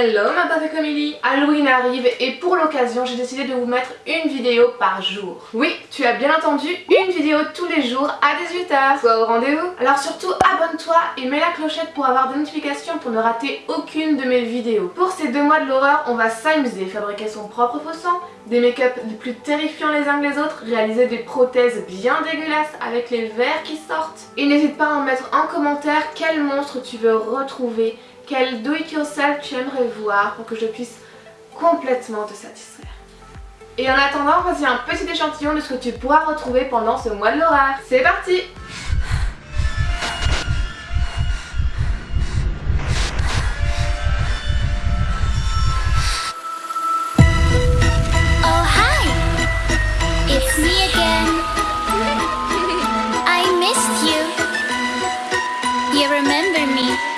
Hello ma avec Emily Halloween arrive et pour l'occasion j'ai décidé de vous mettre une vidéo par jour. Oui, tu as bien entendu, une vidéo tous les jours à 18h. Sois au rendez-vous. Alors surtout abonne-toi et mets la clochette pour avoir des notifications pour ne rater aucune de mes vidéos. Pour ces deux mois de l'horreur, on va s'amuser, fabriquer son propre faux sang, des make-up les plus terrifiants les uns que les autres, réaliser des prothèses bien dégueulasses avec les verres qui sortent. Et n'hésite pas à en mettre en commentaire quel monstre tu veux retrouver quel do it yourself tu aimerais voir pour que je puisse complètement te satisfaire. Et en attendant, voici un petit échantillon de ce que tu pourras retrouver pendant ce mois de l'horaire. C'est parti! Remember me.